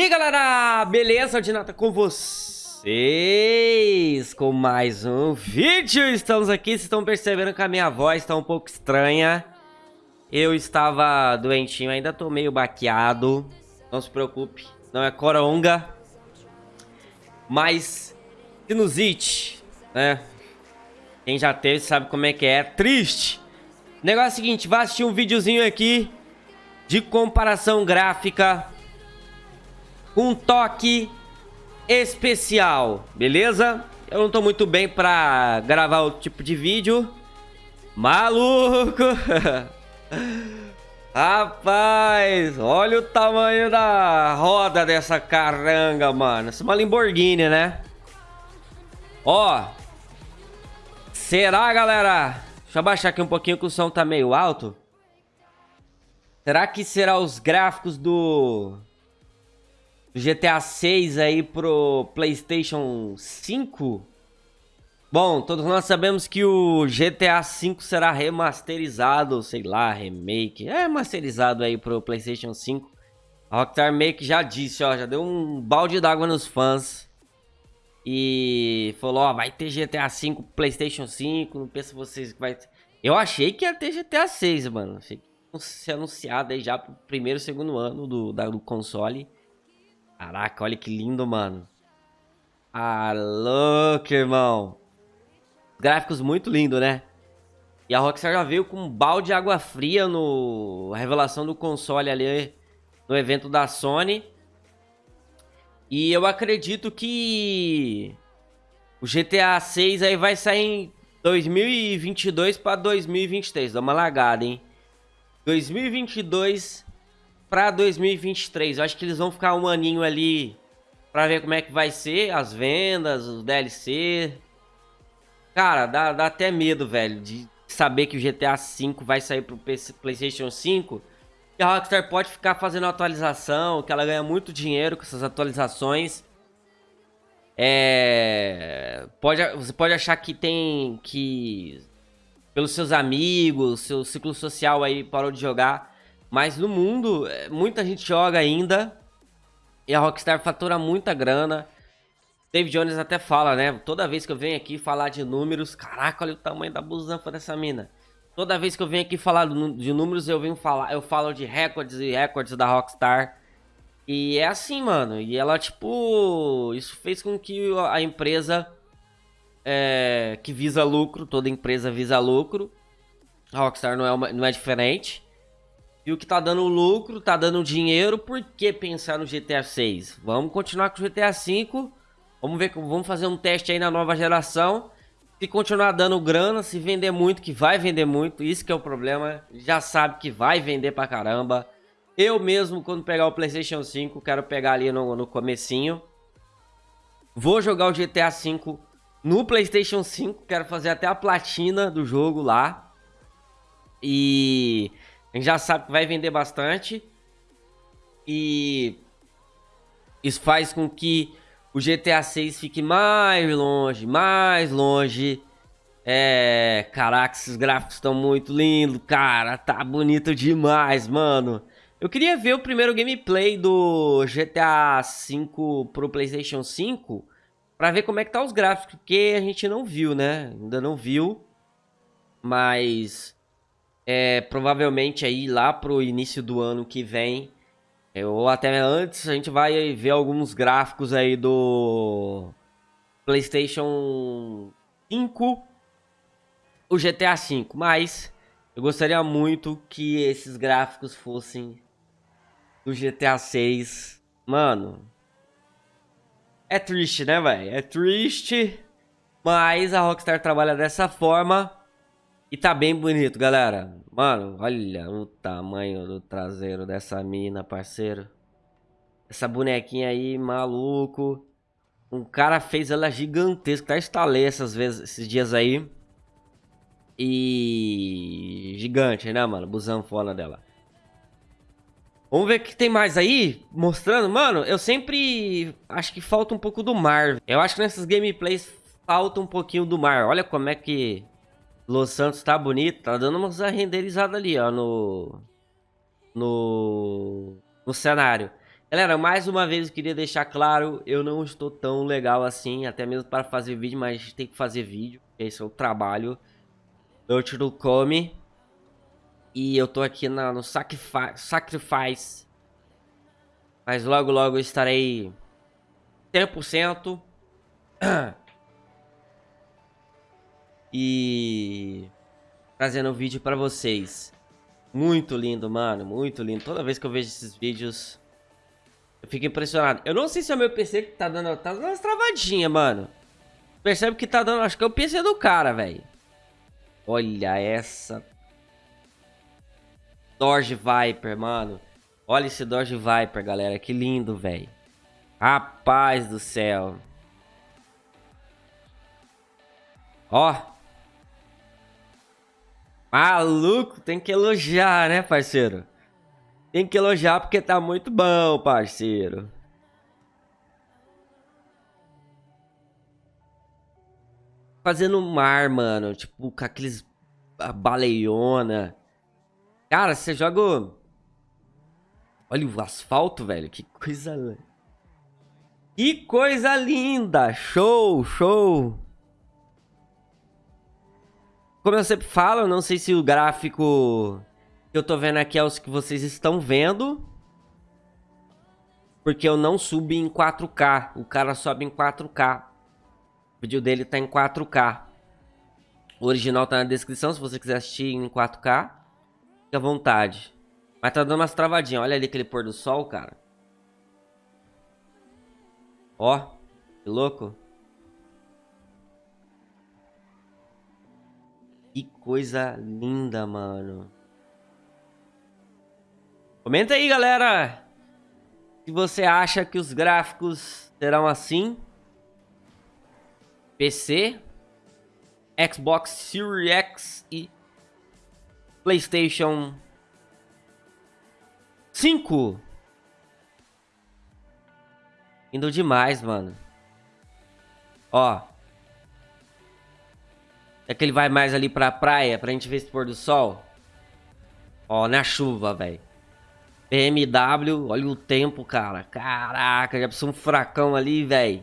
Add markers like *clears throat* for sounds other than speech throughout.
E aí galera, beleza? De nada com vocês com mais um vídeo. Estamos aqui, vocês estão percebendo que a minha voz está um pouco estranha. Eu estava doentinho, ainda tô meio baqueado. Não se preocupe, não é coronga. Mas sinusite, né? Quem já teve sabe como é que é, triste. O negócio é o seguinte, vai assistir um videozinho aqui de comparação gráfica um toque especial, beleza? Eu não tô muito bem pra gravar outro tipo de vídeo. Maluco! *laughs* Rapaz, olha o tamanho da roda dessa caranga, mano. Essa é uma Lamborghini, né? Ó. Será, galera? Deixa eu abaixar aqui um pouquinho que o som tá meio alto. Será que será os gráficos do GTA 6 aí pro PlayStation 5. Bom, todos nós sabemos que o GTA 5 será remasterizado, sei lá, remake, é remasterizado aí pro PlayStation 5. A Rockstar que já disse, ó, já deu um balde d'água nos fãs. E falou, ó, vai ter GTA 5 PlayStation 5, não pensa vocês que vai Eu achei que ia ter GTA 6, mano. Achei que ia ser anunciado aí já pro primeiro, segundo ano do, da, do console. Caraca, olha que lindo, mano. Ah, louco, irmão. Gráficos muito lindo, né? E a Rockstar já veio com um balde de água fria no a revelação do console ali no evento da Sony. E eu acredito que o GTA 6 aí vai sair em 2022 para 2023. Dá uma lagada, hein? 2022 para 2023. Eu acho que eles vão ficar um aninho ali para ver como é que vai ser as vendas, os DLC. Cara, dá, dá até medo, velho, de saber que o GTA V vai sair pro PC, PlayStation 5. E a Rockstar pode ficar fazendo atualização, que ela ganha muito dinheiro com essas atualizações. É... Pode, você pode achar que tem que... Pelos seus amigos, seu ciclo social aí parou de jogar. Mas no mundo, é, muita gente joga ainda. E a Rockstar fatura muita grana. David Jones até fala, né? Toda vez que eu venho aqui falar de números, caraca, olha o tamanho da busanfa dessa mina. Toda vez que eu venho aqui falar de números, eu venho falar, eu falo de recordes e recordes da Rockstar. E é assim, mano. E ela, tipo, isso fez com que a empresa é, que visa lucro, toda empresa visa lucro. A Rockstar não é, uma, não é diferente. E o que tá dando lucro, tá dando dinheiro, por que pensar no GTA 6? Vamos continuar com o GTA 5. Vamos ver, vamos fazer um teste aí na nova geração. Se continuar dando grana, se vender muito, que vai vender muito, isso que é o problema. Já sabe que vai vender pra caramba. Eu mesmo, quando pegar o Playstation 5, quero pegar ali no, no comecinho. Vou jogar o GTA 5 no Playstation 5, quero fazer até a platina do jogo lá. E a gente já sabe que vai vender bastante. E isso faz com que o GTA 6 fique mais longe, mais longe. É, caraca, esses gráficos estão muito lindos, cara, tá bonito demais, mano. Eu queria ver o primeiro gameplay do GTA 5 pro PlayStation 5 para ver como é que tá os gráficos, porque a gente não viu, né? Ainda não viu. Mas é, provavelmente aí lá pro início do ano que vem, é, ou até antes, a gente vai ver alguns gráficos aí do PlayStation 5, o GTA 5, mas eu gostaria muito que esses gráficos fossem do GTA 6. Mano, é triste, né, velho? É triste, mas a Rockstar trabalha dessa forma e tá bem bonito, galera. Mano, olha o tamanho do traseiro dessa mina, parceiro. Essa bonequinha aí, maluco. Um cara fez ela gigantesca. Tá instalei essas vezes, esses dias aí. E... Gigante, né, mano? Busão fora dela. Vamos ver o que tem mais aí, mostrando. Mano, eu sempre acho que falta um pouco do mar. Eu acho que nessas gameplays falta um pouquinho do mar. Olha como é que Los Santos tá bonito, tá dando umas renderizadas ali, ó, no, no, no cenário. Galera, mais uma vez eu queria deixar claro, eu não estou tão legal assim, até mesmo para fazer vídeo, mas tem que fazer vídeo, esse é o trabalho do Come. E eu tô aqui na, no Sacrifice, Sacrifice, mas logo logo eu estarei 100%. *clears throat* E trazendo um vídeo pra vocês. Muito lindo, mano, muito lindo. Toda vez que eu vejo esses vídeos, eu fico impressionado. Eu não sei se é o meu PC que tá dando, tá dando umas travadinhas, mano. Percebe que tá dando, acho que é o PC do cara, velho. Olha essa. Dodge Viper, mano. Olha esse Dodge Viper, galera. Que lindo, velho. Rapaz do céu. Ó. Maluco, tem que elogiar, né, parceiro? Tem que elogiar porque tá muito bom, parceiro. Fazendo mar, mano. Tipo, com aqueles... A baleiona. Cara, você joga... Olha o asfalto, velho. Que coisa... Que coisa linda! Show, show! Como eu sempre falo, eu não sei se o gráfico que eu tô vendo aqui é os que vocês estão vendo. Porque eu não subi em 4K. O cara sobe em 4K. O vídeo dele tá em 4K. O original tá na descrição, se você quiser assistir em 4K. Fique à vontade. Mas tá dando umas travadinhas. Olha ali aquele pôr do sol, cara. Ó, que louco. Que coisa linda, mano. Comenta aí, galera. Se você acha que os gráficos serão assim. PC, Xbox Series X e PlayStation 5. Indo demais, mano. Ó. É que ele vai mais ali pra praia, pra gente ver esse pôr do sol. Ó, na chuva, velho. BMW, olha o tempo, cara. Caraca, já precisa um furacão ali, velho.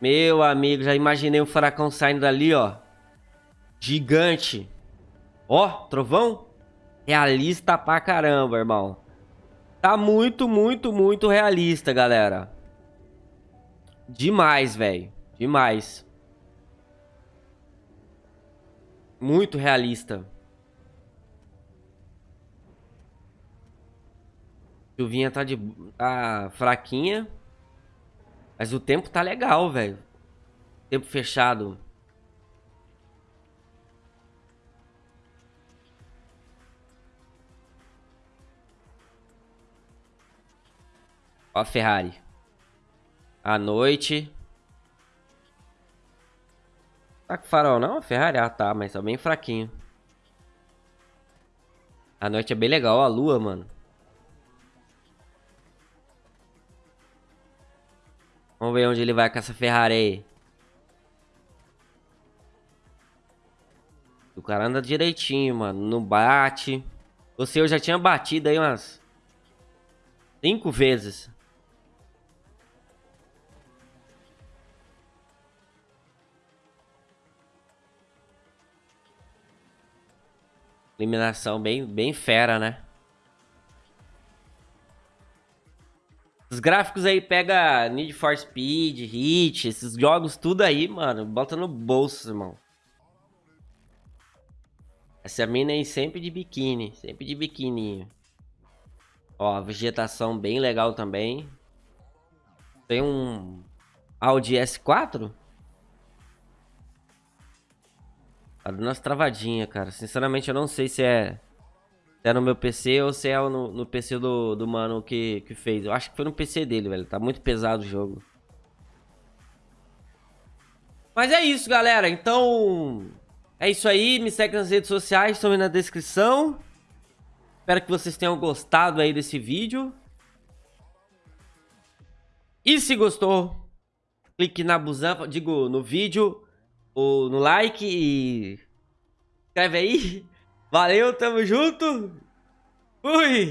Meu amigo, já imaginei um furacão saindo dali, ó. Gigante. Ó, trovão. Realista pra caramba, irmão. Tá muito, muito, muito realista, galera. Demais, velho. Demais. Muito realista. Chuvinha tá de tá fraquinha. Mas o tempo tá legal, velho. Tempo fechado. Ó a Ferrari. À noite. Tá com farol não? Ferrari? Ah, tá, mas tá bem fraquinho. A noite é bem legal, a lua, mano. Vamos ver onde ele vai com essa Ferrari aí. O cara anda direitinho, mano. Não bate. Você eu já tinha batido aí umas... Cinco vezes. Eliminação bem, bem fera, né? Os gráficos aí pega Need for Speed, Hit, esses jogos tudo aí, mano. Bota no bolso, irmão. Essa mina aí sempre de biquíni, sempre de biquininho. Ó, vegetação bem legal também. Tem um Audi S4? Tá dando umas travadinhas, cara. Sinceramente, eu não sei se é, se é no meu PC ou se é no, no PC do, do mano que, que fez. Eu acho que foi no PC dele, velho. Tá muito pesado o jogo. Mas é isso, galera. Então, é isso aí. Me segue nas redes sociais, estão aí na descrição. Espero que vocês tenham gostado aí desse vídeo. E se gostou, clique na busanfa, digo, no vídeo o, no like e escreve aí. Valeu, tamo junto. Fui!